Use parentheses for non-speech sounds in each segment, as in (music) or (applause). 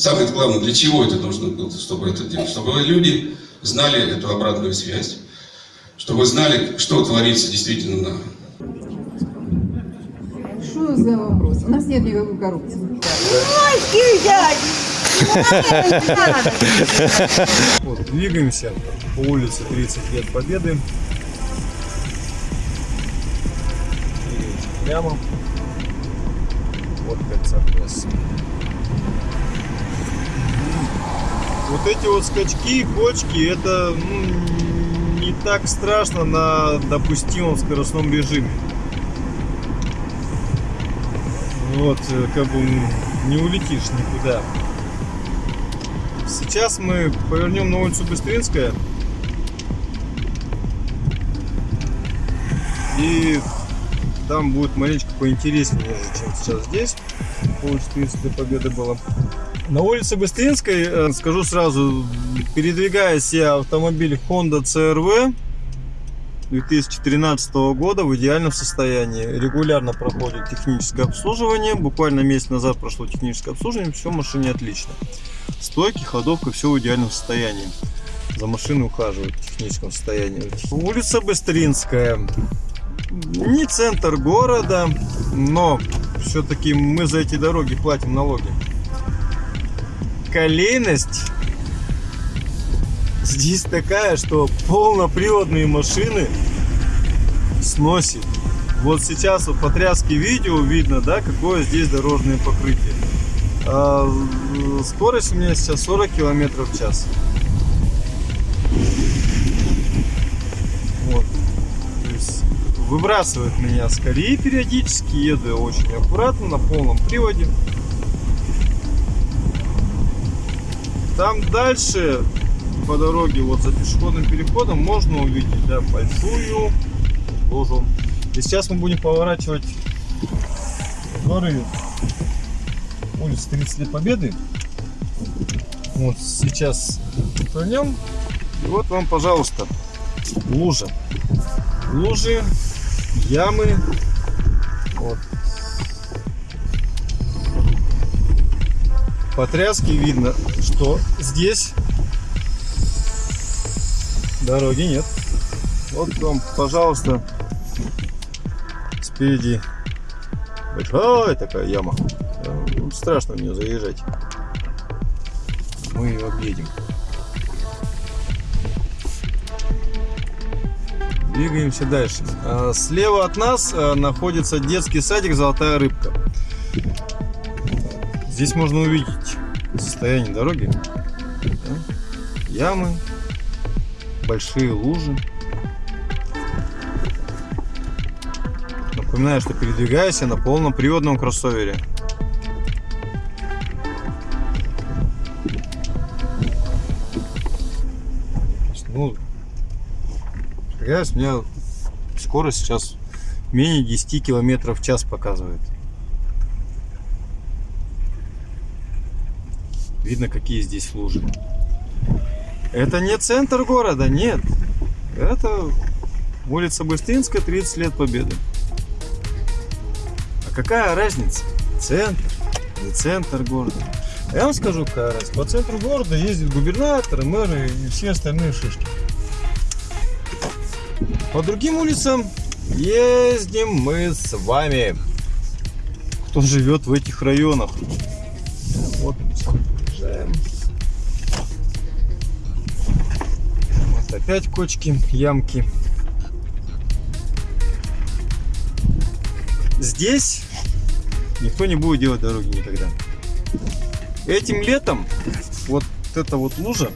Самое главное, для чего это нужно было, чтобы это делать? Чтобы люди знали эту обратную связь, чтобы знали, что творится действительно на... Что за вопрос? У нас нет никакой коррупции. Вот, двигаемся по улице 30 лет Победы. Двигаемся прямо. Вот кольца трассы. Вот эти вот скачки, кочки, это ну, не так страшно на допустимом скоростном режиме. Вот, э, как бы не улетишь никуда. Сейчас мы повернем на улицу Быстринская. И там будет маленько поинтереснее, чем сейчас здесь. По улице 30 Победы было. На улице Быстринской, э, скажу сразу, передвигаясь я автомобиль Honda CRV 2013 года в идеальном состоянии. Регулярно проходит техническое обслуживание. Буквально месяц назад прошло техническое обслуживание. Все в машине отлично. Стойки, ходовка, все в идеальном состоянии. За машиной ухаживают в техническом состоянии. Улица Быстринская. Не центр города, но все-таки мы за эти дороги платим налоги колейность здесь такая, что полноприводные машины сносит. Вот сейчас вот по тряске видео видно, да, какое здесь дорожное покрытие. А, скорость у меня сейчас 40 километров в час. Вот. То есть выбрасывает меня с колеи периодически, еду я очень аккуратно, на полном приводе. Там дальше по дороге, вот за пешеходным переходом, можно увидеть да, большую лужу. И сейчас мы будем поворачивать дворы улицы 30 лет Победы. Вот сейчас повернем. И вот вам, пожалуйста, лужа. Лужи, ямы. Вот. По тряске видно, что здесь дороги нет. Вот вам, пожалуйста, спереди большая такая яма. Ну, страшно в нее заезжать. Мы ее объедем. Двигаемся дальше. А, слева от нас а, находится детский садик «Золотая рыбка». Здесь можно увидеть состояние дороги. Ямы, большие лужи. Напоминаю, что передвигаюсь я на полном приводном кроссовере. Ну, у меня скорость сейчас менее 10 километров в час показывает. Видно, какие здесь лужи. Это не центр города, нет. Это улица Быстринская, 30 лет Победы. А какая разница? Центр, не центр города. Я вам скажу, какая разница. По центру города ездят губернаторы, мэры и все остальные шишки. По другим улицам ездим мы с вами. Кто живет в этих районах. Вот. Вот опять кочки, ямки. Здесь никто не будет делать дороги никогда. Этим летом вот эта вот лужа,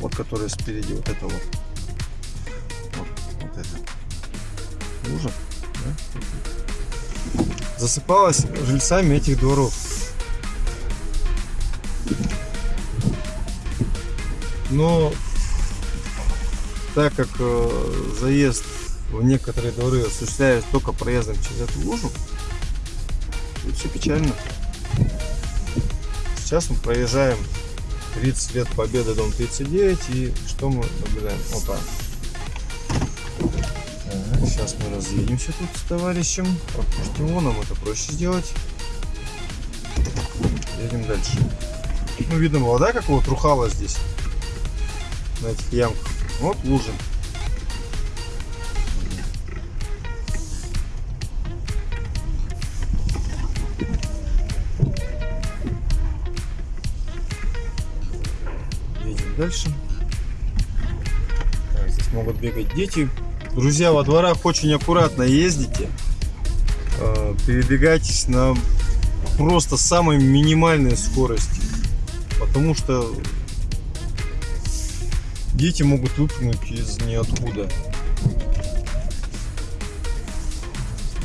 вот которая спереди, вот это вот, вот, вот эта лужа, да, засыпалась жильцами этих дворов. Но так как э, заезд в некоторые дворы осуществляется только проездом через эту лужу, тут все печально. Сейчас мы проезжаем 30 лет Победы, дом 39, и что мы наблюдаем? Опа. Так, сейчас мы разъедемся тут с товарищем. Пропустим его, нам это проще сделать. Едем дальше. Ну, видно было, да, как его трухало здесь? На этих ямках. Вот лужи. Едем дальше. Так, здесь могут бегать дети. Друзья, во дворах очень аккуратно ездите. Э, Передвигайтесь на просто самой минимальной скорости. Потому что дети могут выпрыгнуть из ниоткуда.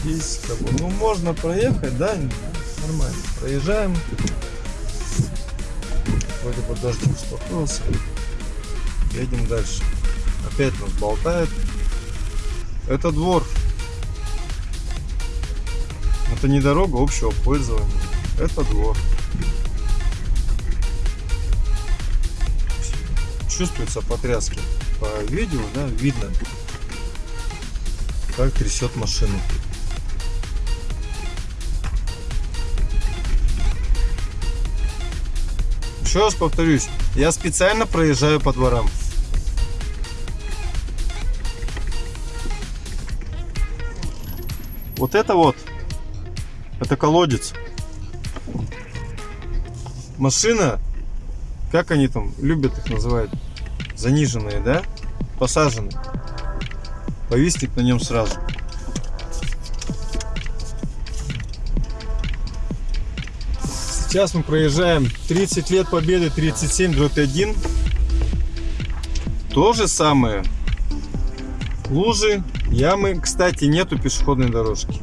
Здесь как бы, ну можно проехать, да, нормально. Проезжаем. Вроде бы дождик успокоился. Едем дальше. Опять нас болтает. Это двор. Это не дорога общего пользования. Это двор. Чувствуются потряски. По видео, да, видно, как трясет машину. Еще раз повторюсь, я специально проезжаю по дворам. Вот это вот, это колодец. Машина, как они там любят их называть, заниженные, да? Посаженные. Повиснет на нем сразу. Сейчас мы проезжаем 30 лет победы 37 дробь 1. То же самое. Лужи, ямы. Кстати, нету пешеходной дорожки.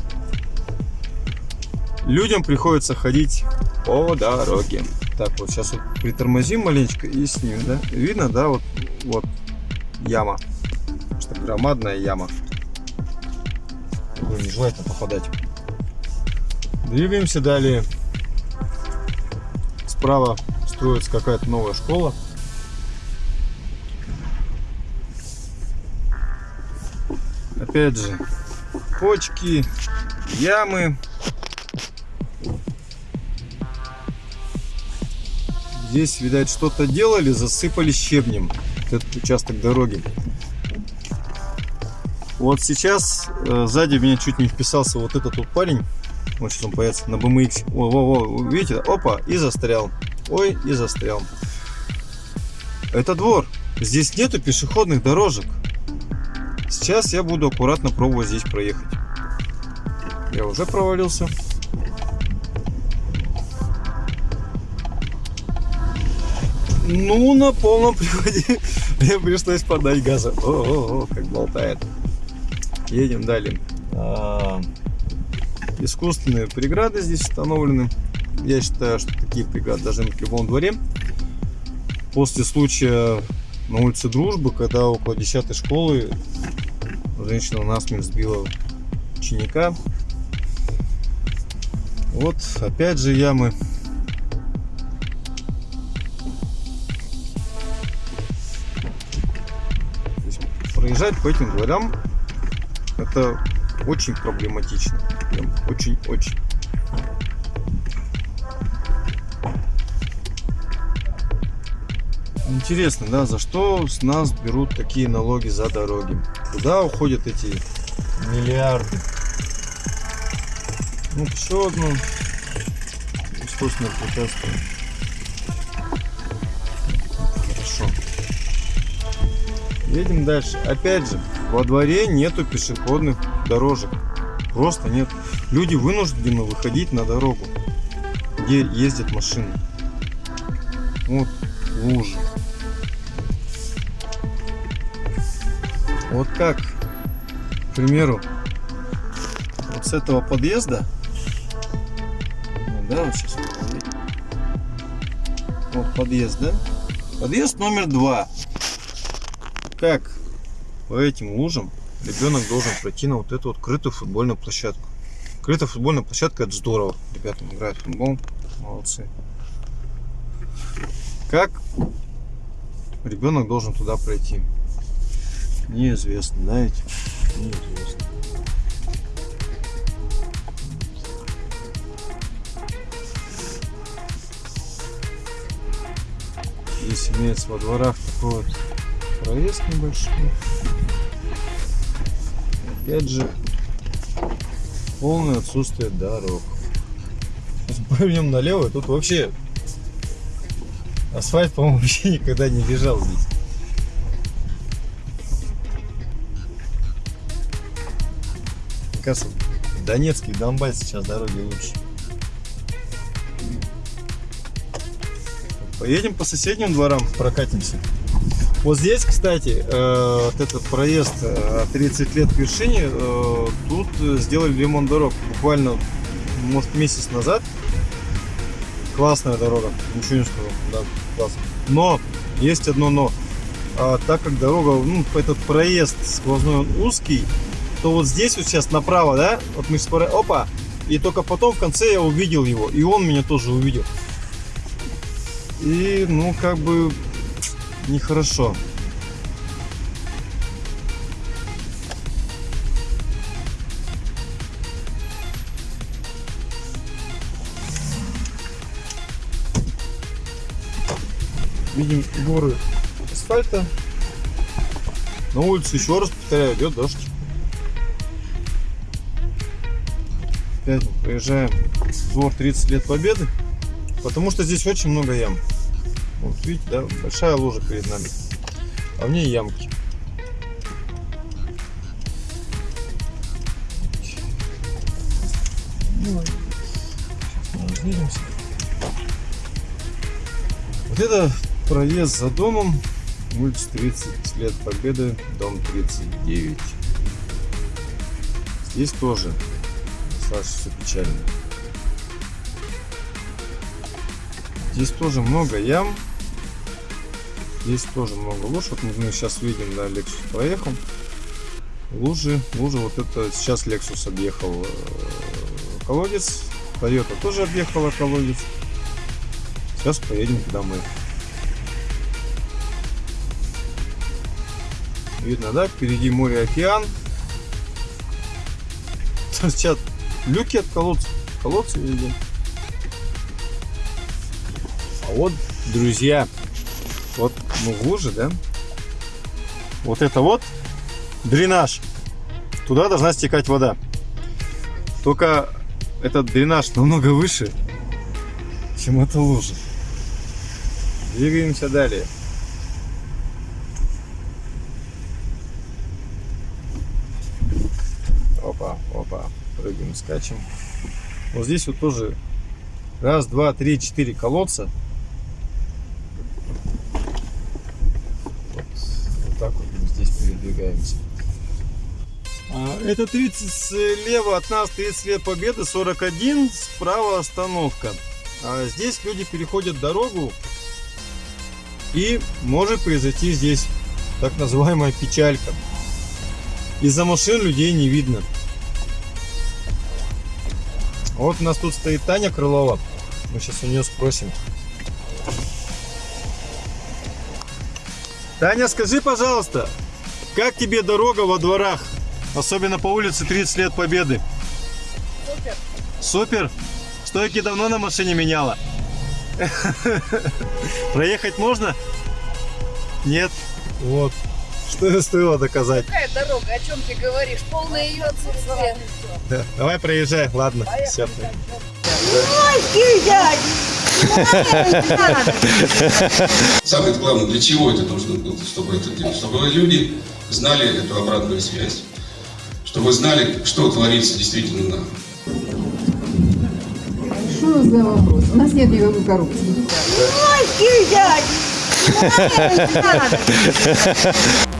Людям приходится ходить по дороге. Так, вот сейчас вот притормозим маленечко и снимем, да? Видно, да, вот, вот яма. Что громадная яма. Ой, нежелательно попадать. Двигаемся далее. Справа строится какая-то новая школа. Опять же, почки, ямы. Здесь, видать, что-то делали, засыпали щебнем этот участок дороги. Вот сейчас э, сзади меня чуть не вписался вот этот вот парень. Вот сейчас он появится на BMX. О, о, о, видите? Опа, и застрял. Ой, и застрял. Это двор. Здесь нету пешеходных дорожек. Сейчас я буду аккуратно пробовать здесь проехать. Я уже провалился. Ну, на полном приводе (laughs) мне пришлось подать газа. О, о, о, как болтает. Едем далее. А, искусственные преграды здесь установлены. Я считаю, что такие преграды должны быть в любом дворе. После случая на улице Дружбы, когда около 10 школы женщина насмерть сбила ученика. Вот опять же ямы. Проезжать по этим дворам это очень проблематично. Прям очень-очень. Интересно, да, за что с нас берут такие налоги за дороги? Куда уходят эти миллиарды? Ну, еще одно искусственное препятствие. Хорошо. Едем дальше. Опять же, во дворе нету пешеходных дорожек. Просто нет. Люди вынуждены выходить на дорогу, где ездят машины. Вот лужи. Вот как, к примеру, вот с этого подъезда, да, вот сейчас вот подъезд, да? Подъезд номер два. Как по этим лужам ребенок должен пройти на вот эту вот крытую футбольную площадку. Крытая футбольная площадка это здорово. Ребята играют в футбол. Молодцы. Как ребенок должен туда пройти? Неизвестно, знаете? Неизвестно. Здесь имеется во дворах такой вот проезд небольшой. Опять же, полное отсутствие дорог. Повернем налево, тут вообще асфальт, по-моему, (laughs) вообще никогда не лежал здесь. Мне кажется, и Донбассе сейчас дороги лучше. Поедем по соседним дворам, прокатимся. Вот здесь, кстати, э, вот этот проезд э, 30 лет к вершине, э, тут э, сделали ремонт дорог буквально, может, месяц назад. Классная дорога, ничего не скажу, да, классно. Но, есть одно но. А, так как дорога, ну, этот проезд сквозной он узкий, то вот здесь вот сейчас направо, да, вот мы спора... опа, и только потом в конце я увидел его, и он меня тоже увидел. И, ну, как бы, нехорошо. Видим горы асфальта. На улице, еще раз повторяю, идет дождь. Опять мы проезжаем двор 30 лет победы. Потому что здесь очень много ям. Вот видите, да, большая лужа перед нами. А в ней ямки. Ну, сейчас. Вот это проезд за домом. Улица 30 лет Победы, дом 39. Здесь тоже достаточно все печально. Здесь тоже много ям. Здесь тоже много луж. Вот мы сейчас видим, да, Lexus проехал. Лужи, лужи, вот это сейчас Lexus объехал э, колодец. Toyota тоже объехала колодец. Сейчас поедем куда мы. Видно, да? Впереди море, океан. (laughs) Торчат люки от колодца. Колодцы видим. Вот, друзья, вот мы в луже, да? Вот это вот дренаж. Туда должна стекать вода. Только этот дренаж намного выше, чем эта лужа. Двигаемся далее. Опа, опа. Прыгаем, скачем. Вот здесь вот тоже раз, два, три, четыре колодца. Вот, вот так вот мы здесь передвигаемся. А, Это 30 слева от нас 30 лет победы, 41, справа остановка. А здесь люди переходят дорогу и может произойти здесь так называемая печалька. Из-за машин людей не видно. Вот у нас тут стоит Таня Крылова. Мы сейчас у нее спросим. Таня, скажи, пожалуйста, как тебе дорога во дворах? Особенно по улице 30 лет Победы. Супер. Супер? Стойки давно на машине меняла? Проехать можно? Нет? Вот. Что и стоило доказать. Какая дорога? О чем ты говоришь? Полное ее отсутствие. Да. Давай проезжай, ладно. Все. Самое главное, для чего это нужно было, чтобы это делать? Чтобы люди знали эту обратную связь, чтобы знали, что творится действительно на Что за вопрос? У нас нет никакой коррупции. (laughs)